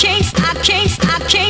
can't, I can't, I can't